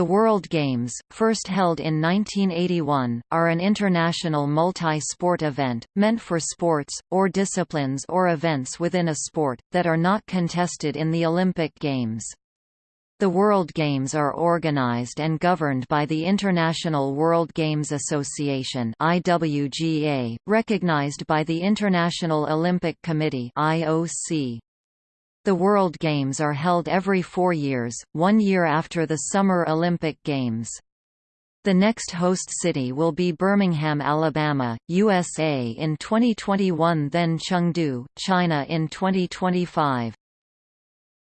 The World Games, first held in 1981, are an international multi-sport event, meant for sports, or disciplines or events within a sport, that are not contested in the Olympic Games. The World Games are organized and governed by the International World Games Association IWGA, recognized by the International Olympic Committee IOC. The World Games are held every four years, one year after the Summer Olympic Games. The next host city will be Birmingham, Alabama, USA in 2021 then Chengdu, China in 2025.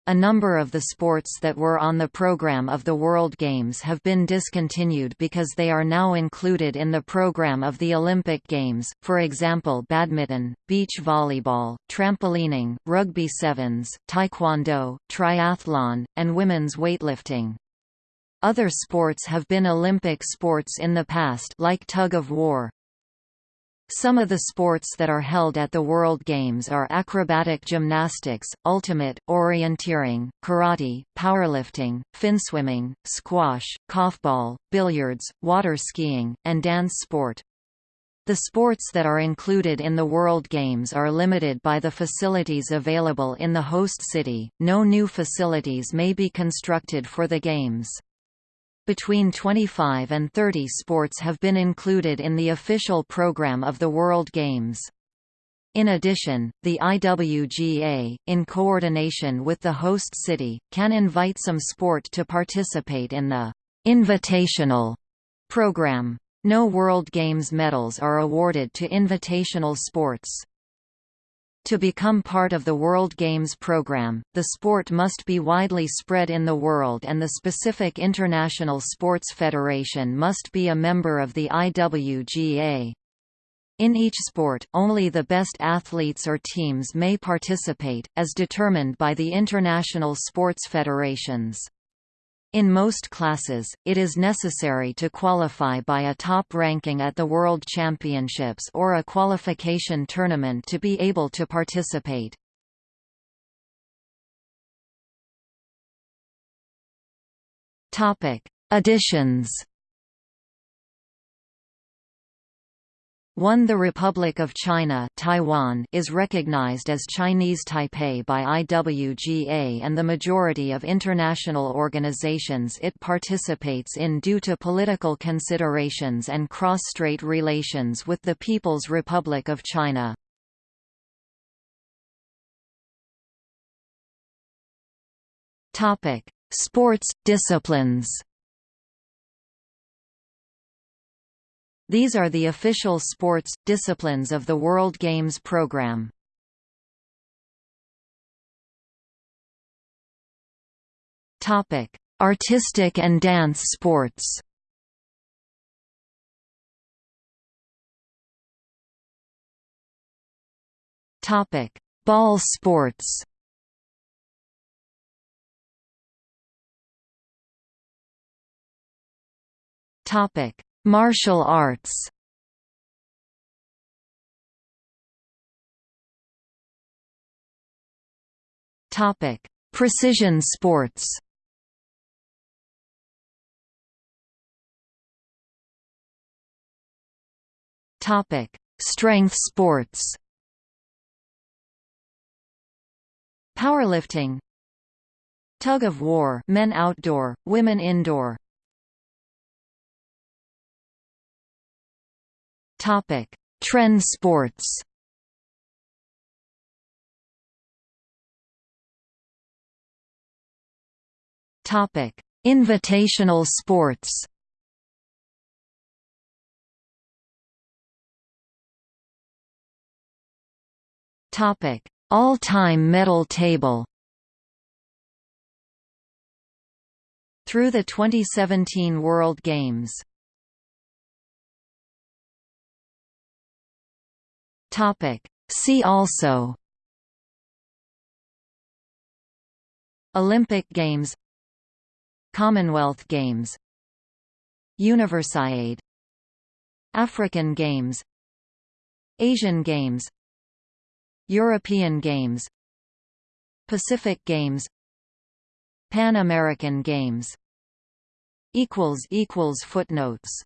A number of the sports that were on the program of the World Games have been discontinued because they are now included in the program of the Olympic Games, for example badminton, beach volleyball, trampolining, rugby sevens, taekwondo, triathlon, and women's weightlifting. Other sports have been Olympic sports in the past like tug of war, some of the sports that are held at the World Games are acrobatic gymnastics, ultimate, orienteering, karate, powerlifting, finswimming, squash, korfball, billiards, water skiing, and dance sport. The sports that are included in the World Games are limited by the facilities available in the host city, no new facilities may be constructed for the Games. Between 25 and 30 sports have been included in the official program of the World Games. In addition, the IWGA, in coordination with the host city, can invite some sport to participate in the «invitational» program. No World Games medals are awarded to invitational sports. To become part of the World Games program, the sport must be widely spread in the world and the specific international sports federation must be a member of the IWGA. In each sport, only the best athletes or teams may participate, as determined by the international sports federations. In most classes, it is necessary to qualify by a top ranking at the World Championships or a qualification tournament to be able to participate. Additions 1 The Republic of China Taiwan is recognized as Chinese Taipei by IWGA and the majority of international organizations it participates in due to political considerations and cross-strait relations with the People's Republic of China. Sports disciplines These are the official sports, disciplines of the World Games program. Artistic and dance sports Topic: Ball sports. Topic: Martial arts Topic: Precision sports. Topic: Strength sports. Powerlifting. Tug of war, men outdoor, women indoor. Topic: Trend sports. Topic: Invitational sports. Topic: All-time medal table. Through the 2017 World Games Topic. See also Olympic Games Commonwealth Games Universiade African Games Asian Games European Games Pacific Games Pan American Games Footnotes